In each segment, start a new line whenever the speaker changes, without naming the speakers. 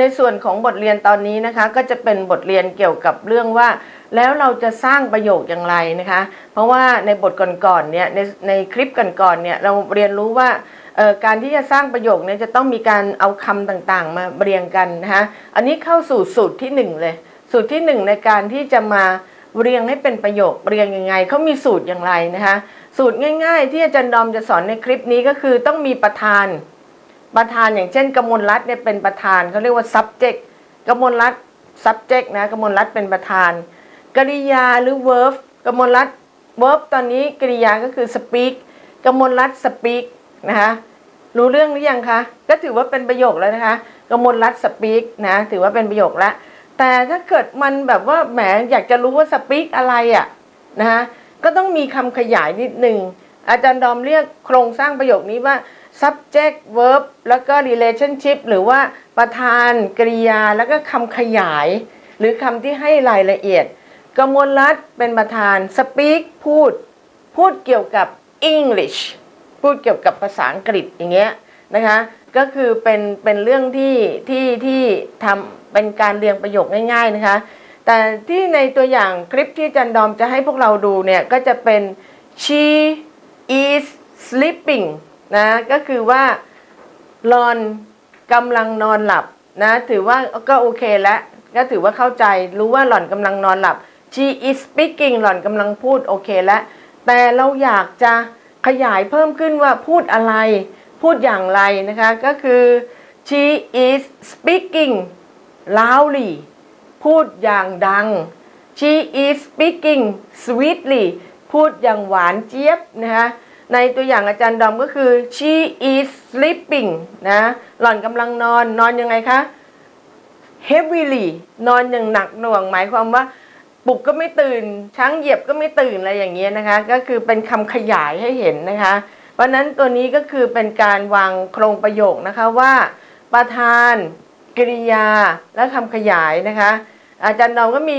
ในส่วนของบทเรียนตอนนี้นะคะ ก็จะเป็นบทเรียนเกี่ยวกับเรื่องว่า แล้วเราจะสร้างประโยคอย่างไรนะคะ เพราะว่าในบทก่อนๆเนี่ยในในคลิปก่อนๆเนี่ยเราเรียนรู้ว่าการที่จะสร้างประโยคเนี่ยจะต้องมีการเอาคำต่างๆ มาเรียงกันนะคะอันนี้เข้าสู่สูตรที่หนึ่งเลย สูตรที่หนึ่งในการที่จะมาเรียงให้เป็นประโยคเรียงยังไงเขามีสูตรอย่างไรนะคะสูตรง่าย ๆ ที่อาจารย์ดอมจะสอนในคลิปนี้ก็คือต้องมีประธาน ประธานอย่างเช่นกมลรัตน์เนี่ยเป็นประธานเขาเรียกว่า subject กมลรัตน์ subject นะกมลรัตน์เป็นประธาน กริยาหรือ verb กมลรัตน์ verb ตอนนี้กริยาก็คือ speak กมลรัตน์ speak นะคะรู้เรื่องหรือยังคะก็ถือว่าเป็นประโยคแล้วนะคะกมลรัตน์ speak นะถือว่าเป็นประโยคแล้วแต่ถ้าเกิดมันแบบว่าแหมอยากจะรู้ว่า speak อะไรอะ่ะนะคะก็ต้องมีคำขยายนิดนึงอาจารย์ดอมเรียกโครงสร้างประโยคนี้ว่า subject verb แล้วก็ relationship หรือว่าประธานกริยาแล้วก็คำขยาย หรือคำที่ให้รายละเอียดกมลรัตเป็นประธาน speak พูด พูดเกี่ยวกับ English พูดเกี่ยวกับภาษาอังกฤษอย่างเงี้ยนะคะ ก็คือเป็นเป็นเรื่องที่ที่ที่ทำเป็นการเรียงประโยคง่าย ๆนะคะ แต่ที่ในตัวอย่างคลิปที่จันดอมจะให้พวกเราดูเนี่ย ก็จะเป็น she is sleeping นะก็คือว่าหลอนกำลังนอนหลับนะถือว่าก็โอเคแล้วก็ถือว่าเข้าใจรู้ว่าหล่อนกำลังนอนหลับ she is speaking หล่อนกำลังพูดโอเคแล้วแต่เราอยากจะขยายเพิ่มขึ้นว่าพูดอะไร พูดอย่างไรนะคะก็คือ she is speaking loudly พูดอย่างดัง she is speaking sweetly พูดอย่างหวานเจี๊ยบนะคะ ในตัวอย่างอาจารย์ดอมก็คือ she is sleeping นะหล่อนกำลังนอนนอนยังไงคะ heavily นอนอย่างหนักหน่วง หมายความว่าปลุกก็ไม่ตื่น ช้างเหยียบก็ไม่ตื่นอะไรอย่างเงี้ยนะคะ ก็คือเป็นคำขยายให้เห็นนะคะ เพราะนั้นตัวนี้ก็คือเป็นการวางโครงประโยคนะคะว่า ประธานกริยาและคำขยายนะคะ อาจารย์นอมก็มี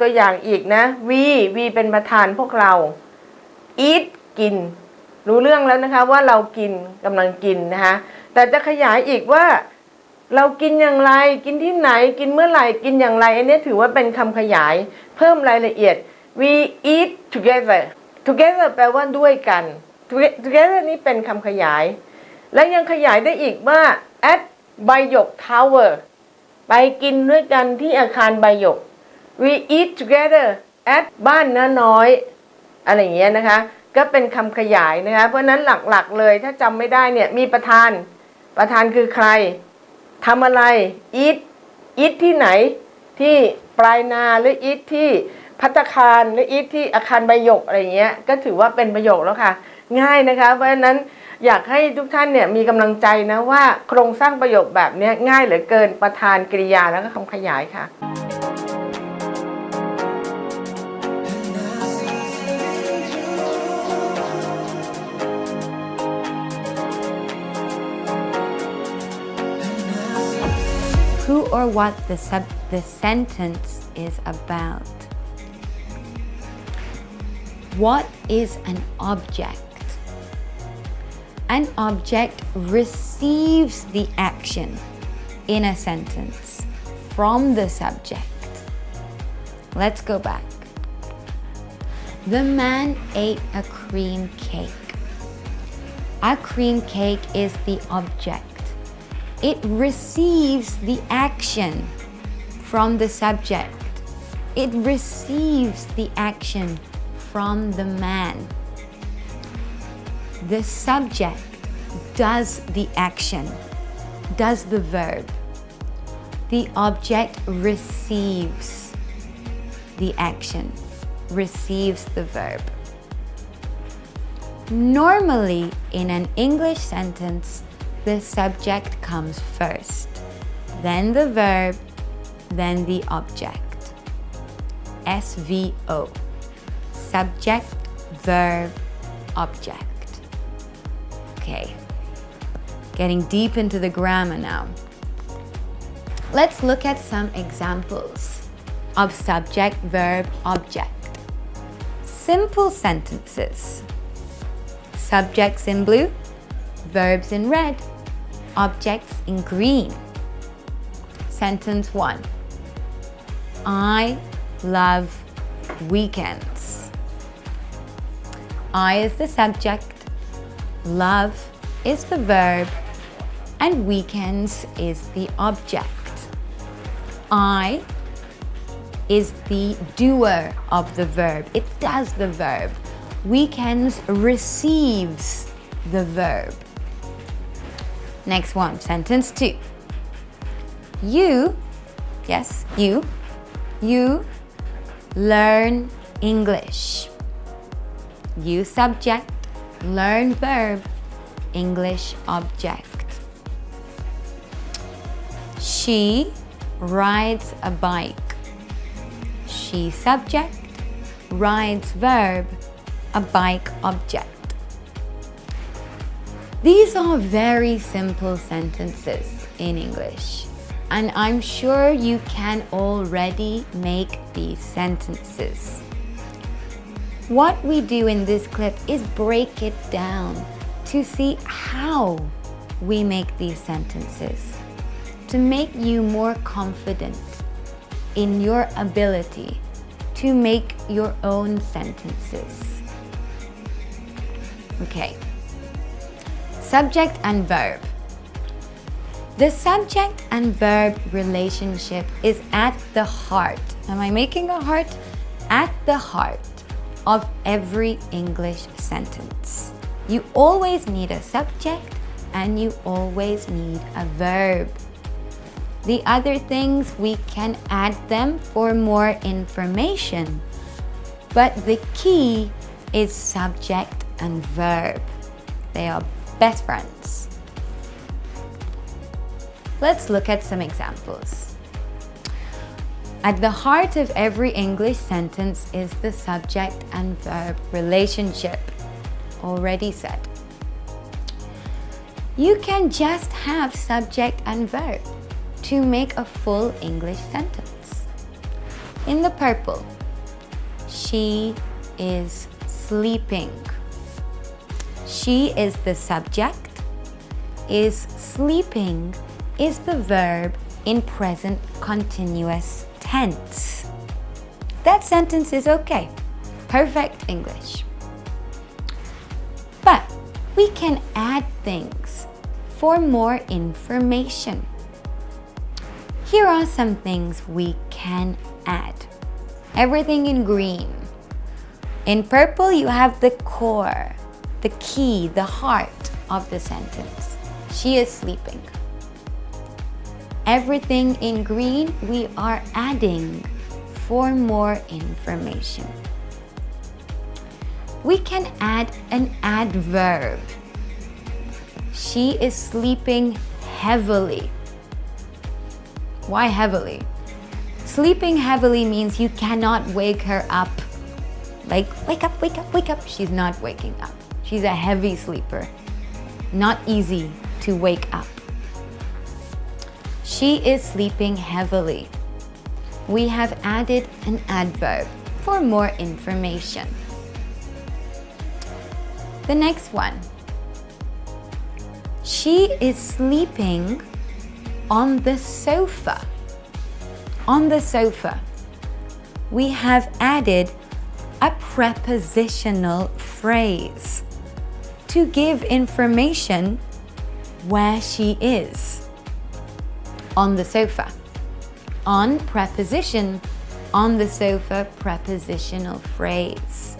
ตัวอย่างอีกนะ we we เป็นประธานพวกเรา eat กิน รู้เรื่องแล้วนะคะว่าเรากินกำลังกินนะคะแต่จะขยายอีกว่าเรากินอย่างไรกินที่ไหนกินเมื่อไหร่กินอย่างไรอันนี้ถือว่าเป็นคำขยายเพิ่มรายละเอียด we eat together together แปลว่าด้วยกัน together นี่เป็นคำขยาย และยังขยายได้อีกว่า at ใบหยก tower ไปกินด้วยกันที่อาคารใบหยก we eat together at บ้านน้าน้อย อะไรอย่างเงี้ยนะคะ ก็เป็นคำขยายนะคะเพราะฉะนั้นหลักๆเลยถ้าจำไม่ได้เนี่ยมีประธาน ประธานคือใครทำอะไร eat eat ที่ไหน ที่ปลายนาหรือ eat ที่พัตตาคารหรือ eat ที่อาคารใบหยกอะไรเงี้ยก็ถือว่าเป็นประโยคแล้วค่ะ ง่ายนะคะ เพราะฉะนั้นอยากให้ทุกท่านเนี่ยมีกำลังใจนะว่าโครงสร้างประโยคแบบนี้ง่ายเหลือเกินประธานกริยาแล้วก็คำขยายค่ะ
who or what the, sub- the sentence is about. What is an object? An object receives the action in a sentence from the subject. Let's go back. The man ate a cream cake. A cream cake is the object it receives the action from the subject. It receives the action from the man. The subject does the action, does the verb. The object receives the action, receives the verb. Normally, in an English sentence, the subject comes first, then the verb, then the object. SVO. Subject, verb, object. Okay. Getting deep into the grammar now. Let's look at some examples of subject, verb, object. Simple sentences. Subjects in blue, verbs in red, objects in green. sentence one. I love weekends. I is the subject, love is the verb, and weekends is the object. I is the doer of the verb. It does the verb. Weekends receives the verb. Next one, sentence two. You, yes, you, you learn English. You subject, learn verb, English object. She rides a bike. She subject, rides verb, a bike object. These are very simple sentences in English and I'm sure you can already make these sentences. What we do in this clip is break it down to see how we make these sentences to make you more confident in your ability to make your own sentences. Okay. Subject and verb. The subject and verb relationship is at the heart. Am I making a heart? At the heart of every English sentence. You always need a subject and you always need a verb. The other things, we can add them for more information. But the key is subject and verb. They are best friends. Let's look at some examples. At the heart of every English sentence is the subject and verb relationship. Already said. You can just have subject and verb to make a full English sentence. In the purple, she is sleeping. She is the subject, is sleeping is the verb in present continuous tense. That sentence is okay. Perfect English. But we can add things for more information. Here are some things we can add. Everything in green. In purple, you have the core, the key, the heart of the sentence. She is sleeping. Everything in green, we are adding for more information. We can add an adverb. She is sleeping heavily. Why heavily? Sleeping heavily means you cannot wake her up. Like, wake up, wake up, wake up. She's not waking up. She's a heavy sleeper. Not easy to wake up. She is sleeping heavily. We have added an adverb for more information. The next one. She is sleeping on the sofa. On the sofa, we have added a prepositional phrase to give information where she is. On the sofa. On preposition, on the sofa prepositional phrase.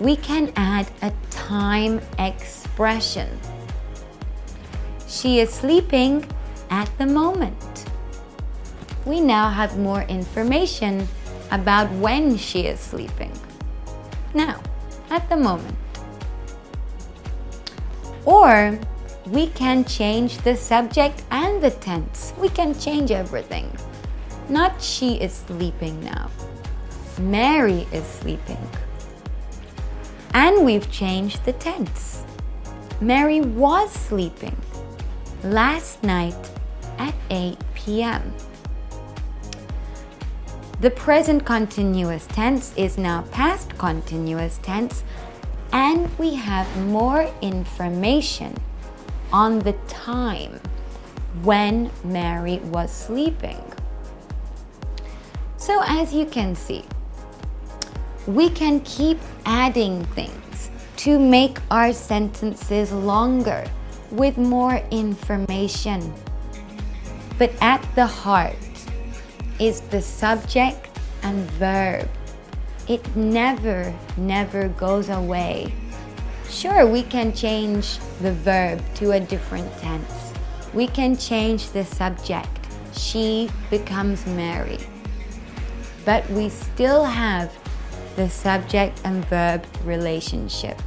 We can add a time expression she is sleeping at the moment. We now have more information about when she is sleeping. Now, at the moment. Or we can change the subject and the tense. We can change everything. Not she is sleeping now. Mary is sleeping. And we've changed the tense. Mary was sleeping last night at 8 p.m. The present continuous tense is now past continuous tense and we have more information on the time when Mary was sleeping. So as you can see, we can keep adding things to make our sentences longer with more information. But at the heart is the subject and verb. It never, never goes away. Sure, we can change the verb to a different tense. We can change the subject. She becomes Mary. But we still have the subject and verb relationship.